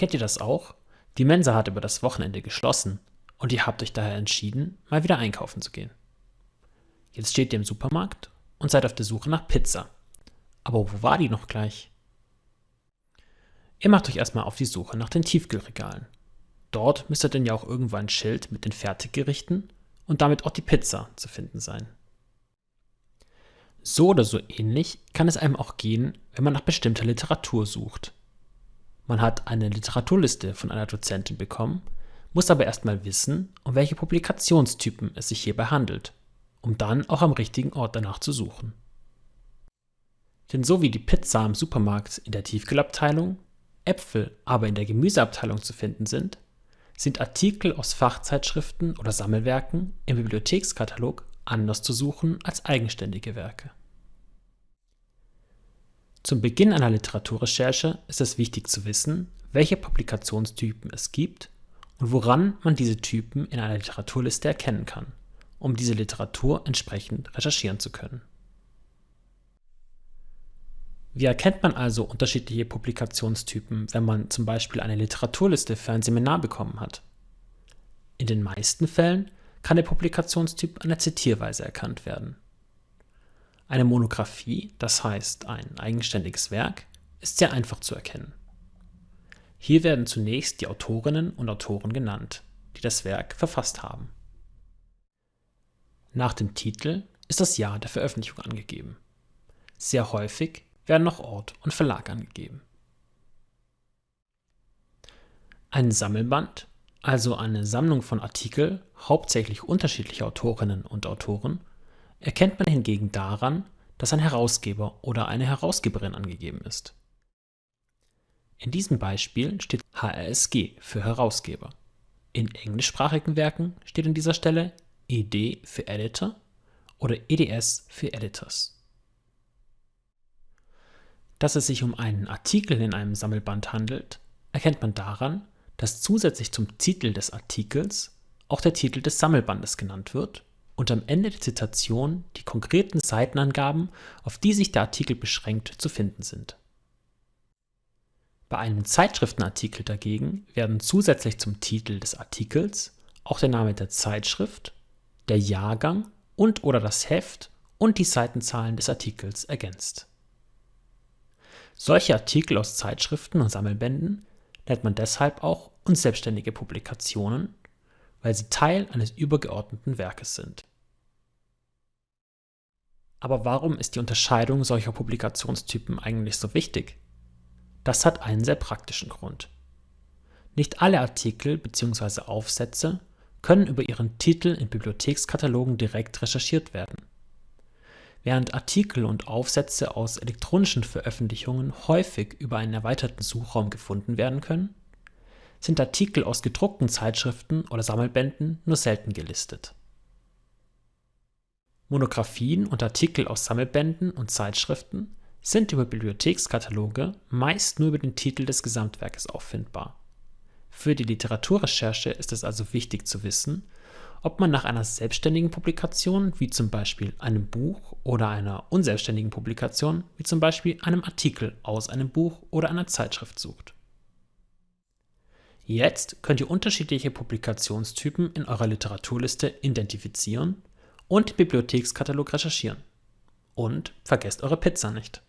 Kennt ihr das auch? Die Mensa hat über das Wochenende geschlossen und ihr habt euch daher entschieden, mal wieder einkaufen zu gehen. Jetzt steht ihr im Supermarkt und seid auf der Suche nach Pizza. Aber wo war die noch gleich? Ihr macht euch erstmal auf die Suche nach den Tiefkühlregalen. Dort müsste denn ja auch irgendwo ein Schild mit den Fertiggerichten und damit auch die Pizza zu finden sein. So oder so ähnlich kann es einem auch gehen, wenn man nach bestimmter Literatur sucht. Man hat eine Literaturliste von einer Dozentin bekommen, muss aber erstmal wissen, um welche Publikationstypen es sich hierbei handelt, um dann auch am richtigen Ort danach zu suchen. Denn so wie die Pizza im Supermarkt in der Tiefkühlabteilung, Äpfel aber in der Gemüseabteilung zu finden sind, sind Artikel aus Fachzeitschriften oder Sammelwerken im Bibliothekskatalog anders zu suchen als eigenständige Werke. Zum Beginn einer Literaturrecherche ist es wichtig zu wissen, welche Publikationstypen es gibt und woran man diese Typen in einer Literaturliste erkennen kann, um diese Literatur entsprechend recherchieren zu können. Wie erkennt man also unterschiedliche Publikationstypen, wenn man zum Beispiel eine Literaturliste für ein Seminar bekommen hat? In den meisten Fällen kann der Publikationstyp an der Zitierweise erkannt werden. Eine Monographie, das heißt ein eigenständiges Werk, ist sehr einfach zu erkennen. Hier werden zunächst die Autorinnen und Autoren genannt, die das Werk verfasst haben. Nach dem Titel ist das Jahr der Veröffentlichung angegeben. Sehr häufig werden noch Ort und Verlag angegeben. Ein Sammelband also eine Sammlung von Artikeln hauptsächlich unterschiedlicher Autorinnen und Autoren, erkennt man hingegen daran, dass ein Herausgeber oder eine Herausgeberin angegeben ist. In diesem Beispiel steht HRSG für Herausgeber. In englischsprachigen Werken steht an dieser Stelle ED für Editor oder EDS für Editors. Dass es sich um einen Artikel in einem Sammelband handelt, erkennt man daran, dass zusätzlich zum Titel des Artikels auch der Titel des Sammelbandes genannt wird und am Ende der Zitation die konkreten Seitenangaben, auf die sich der Artikel beschränkt, zu finden sind. Bei einem Zeitschriftenartikel dagegen werden zusätzlich zum Titel des Artikels auch der Name der Zeitschrift, der Jahrgang und oder das Heft und die Seitenzahlen des Artikels ergänzt. Solche Artikel aus Zeitschriften und Sammelbänden nennt man deshalb auch unselbstständige Publikationen, weil sie Teil eines übergeordneten Werkes sind. Aber warum ist die Unterscheidung solcher Publikationstypen eigentlich so wichtig? Das hat einen sehr praktischen Grund. Nicht alle Artikel bzw. Aufsätze können über ihren Titel in Bibliothekskatalogen direkt recherchiert werden. Während Artikel und Aufsätze aus elektronischen Veröffentlichungen häufig über einen erweiterten Suchraum gefunden werden können, sind Artikel aus gedruckten Zeitschriften oder Sammelbänden nur selten gelistet. Monographien und Artikel aus Sammelbänden und Zeitschriften sind über Bibliothekskataloge meist nur über den Titel des Gesamtwerkes auffindbar. Für die Literaturrecherche ist es also wichtig zu wissen, ob man nach einer selbstständigen Publikation, wie zum Beispiel einem Buch, oder einer unselbstständigen Publikation, wie zum Beispiel einem Artikel aus einem Buch oder einer Zeitschrift sucht. Jetzt könnt ihr unterschiedliche Publikationstypen in eurer Literaturliste identifizieren und Bibliothekskatalog recherchieren. Und vergesst eure Pizza nicht.